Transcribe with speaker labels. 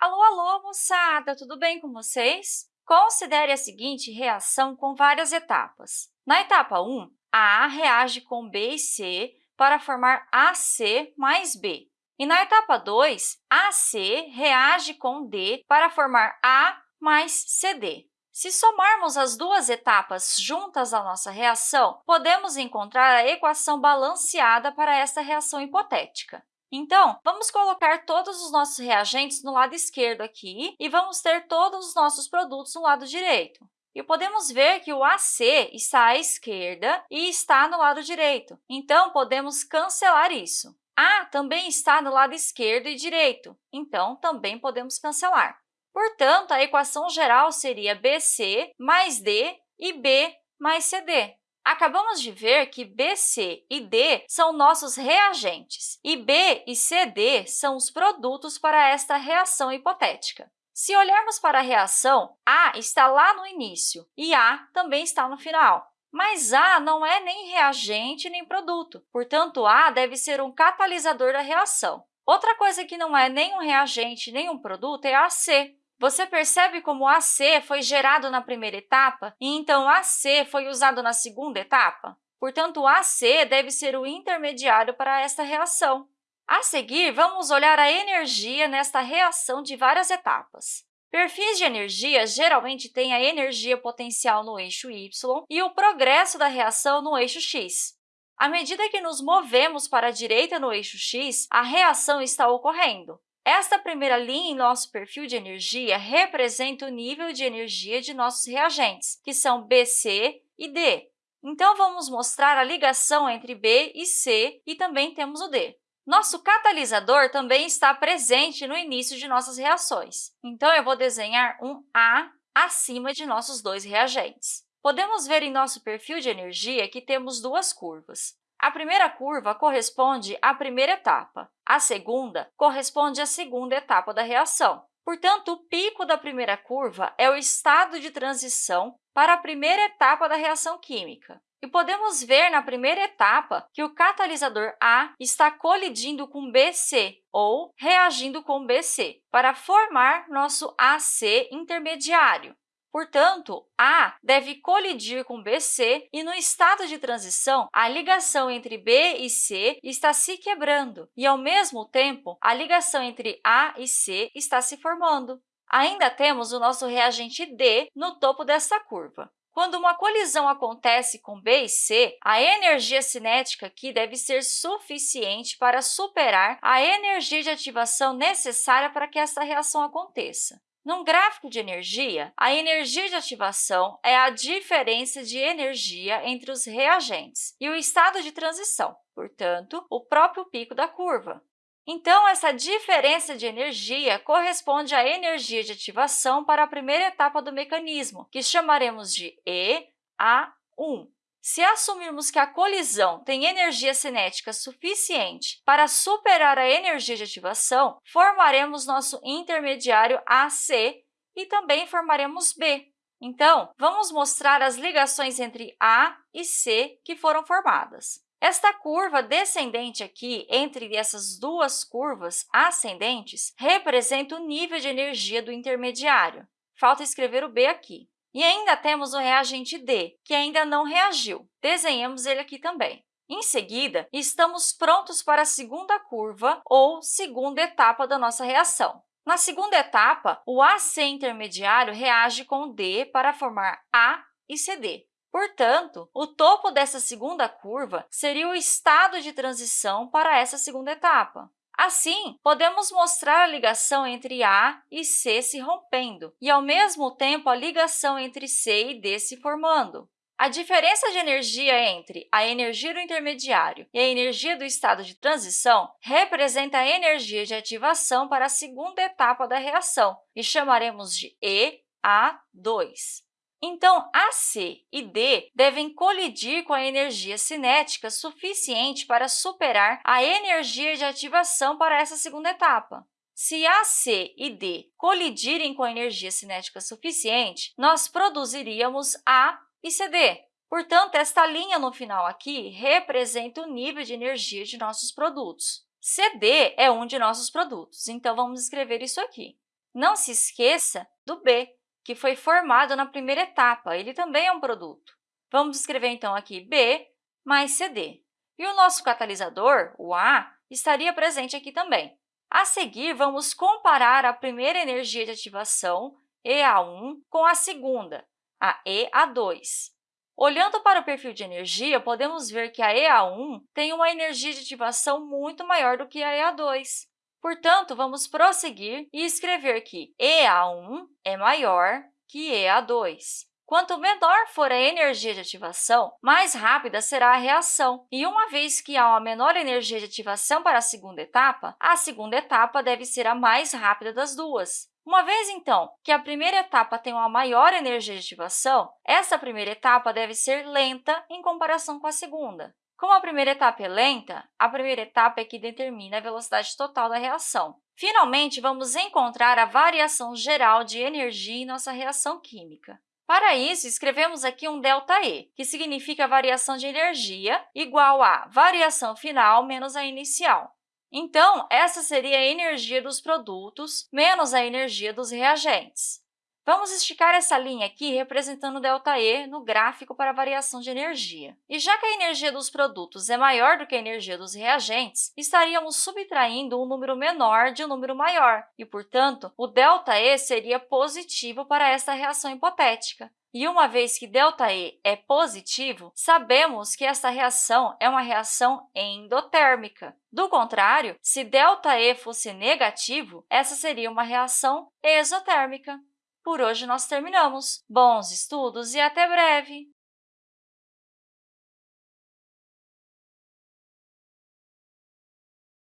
Speaker 1: Alô, alô, moçada! Tudo bem com vocês? Considere a seguinte reação com várias etapas. Na etapa 1, a reage com B e C para formar AC mais B. E na etapa 2, AC reage com D para formar A mais CD. Se somarmos as duas etapas juntas à nossa reação, podemos encontrar a equação balanceada para esta reação hipotética. Então, vamos colocar todos os nossos reagentes no lado esquerdo aqui e vamos ter todos os nossos produtos no lado direito. E podemos ver que o AC está à esquerda e está no lado direito. Então, podemos cancelar isso. A também está no lado esquerdo e direito, então também podemos cancelar. Portanto, a equação geral seria BC mais D e B mais CD. Acabamos de ver que BC e D são nossos reagentes e B e CD são os produtos para esta reação hipotética. Se olharmos para a reação, A está lá no início e A também está no final. Mas A não é nem reagente nem produto, portanto, A deve ser um catalisador da reação. Outra coisa que não é nem um reagente nem um produto é AC, você percebe como AC foi gerado na primeira etapa e, então, AC foi usado na segunda etapa? Portanto, AC deve ser o intermediário para esta reação. A seguir, vamos olhar a energia nesta reação de várias etapas. Perfis de energia geralmente têm a energia potencial no eixo y e o progresso da reação no eixo x. À medida que nos movemos para a direita no eixo x, a reação está ocorrendo. Esta primeira linha em nosso perfil de energia representa o nível de energia de nossos reagentes, que são BC e D. Então, vamos mostrar a ligação entre B e C e também temos o D. Nosso catalisador também está presente no início de nossas reações. Então, eu vou desenhar um A acima de nossos dois reagentes. Podemos ver em nosso perfil de energia que temos duas curvas. A primeira curva corresponde à primeira etapa, a segunda corresponde à segunda etapa da reação. Portanto, o pico da primeira curva é o estado de transição para a primeira etapa da reação química. E podemos ver na primeira etapa que o catalisador A está colidindo com BC, ou reagindo com BC, para formar nosso AC intermediário. Portanto, A deve colidir com BC e, no estado de transição, a ligação entre B e C está se quebrando e, ao mesmo tempo, a ligação entre A e C está se formando. Ainda temos o nosso reagente D no topo desta curva. Quando uma colisão acontece com B e C, a energia cinética aqui deve ser suficiente para superar a energia de ativação necessária para que essa reação aconteça. Num gráfico de energia, a energia de ativação é a diferença de energia entre os reagentes e o estado de transição, portanto, o próprio pico da curva. Então, essa diferença de energia corresponde à energia de ativação para a primeira etapa do mecanismo, que chamaremos de EA1. Se assumirmos que a colisão tem energia cinética suficiente para superar a energia de ativação, formaremos nosso intermediário AC e também formaremos B. Então, vamos mostrar as ligações entre A e C que foram formadas. Esta curva descendente aqui, entre essas duas curvas ascendentes, representa o nível de energia do intermediário. Falta escrever o B aqui. E ainda temos o reagente D, que ainda não reagiu. Desenhemos ele aqui também. Em seguida, estamos prontos para a segunda curva ou segunda etapa da nossa reação. Na segunda etapa, o AC intermediário reage com D para formar A e CD. Portanto, o topo dessa segunda curva seria o estado de transição para essa segunda etapa. Assim, podemos mostrar a ligação entre A e C se rompendo e, ao mesmo tempo, a ligação entre C e D se formando. A diferença de energia entre a energia do intermediário e a energia do estado de transição representa a energia de ativação para a segunda etapa da reação e chamaremos de EA2. Então, AC e D devem colidir com a energia cinética suficiente para superar a energia de ativação para essa segunda etapa. Se AC e D colidirem com a energia cinética suficiente, nós produziríamos A e CD. Portanto, esta linha no final aqui representa o nível de energia de nossos produtos. CD é um de nossos produtos, então vamos escrever isso aqui. Não se esqueça do B, que foi formado na primeira etapa, ele também é um produto. Vamos escrever, então, aqui B mais CD. E o nosso catalisador, o A, estaria presente aqui também. A seguir, vamos comparar a primeira energia de ativação, EA1, com a segunda, a EA2. Olhando para o perfil de energia, podemos ver que a EA1 tem uma energia de ativação muito maior do que a EA2. Portanto, vamos prosseguir e escrever que EA1 é maior que EA2. Quanto menor for a energia de ativação, mais rápida será a reação. E uma vez que há uma menor energia de ativação para a segunda etapa, a segunda etapa deve ser a mais rápida das duas. Uma vez, então, que a primeira etapa tem uma maior energia de ativação, essa primeira etapa deve ser lenta em comparação com a segunda. Como a primeira etapa é lenta, a primeira etapa é que determina a velocidade total da reação. Finalmente, vamos encontrar a variação geral de energia em nossa reação química. Para isso, escrevemos aqui um ΔE, que significa variação de energia igual a variação final menos a inicial. Então, essa seria a energia dos produtos menos a energia dos reagentes. Vamos esticar essa linha aqui representando ΔE no gráfico para a variação de energia. E já que a energia dos produtos é maior do que a energia dos reagentes, estaríamos subtraindo um número menor de um número maior, e, portanto, o ΔE seria positivo para essa reação hipotética. E uma vez que ΔE é positivo, sabemos que essa reação é uma reação endotérmica. Do contrário, se ΔE fosse negativo, essa seria uma reação exotérmica. Por hoje, nós terminamos. Bons estudos e até breve!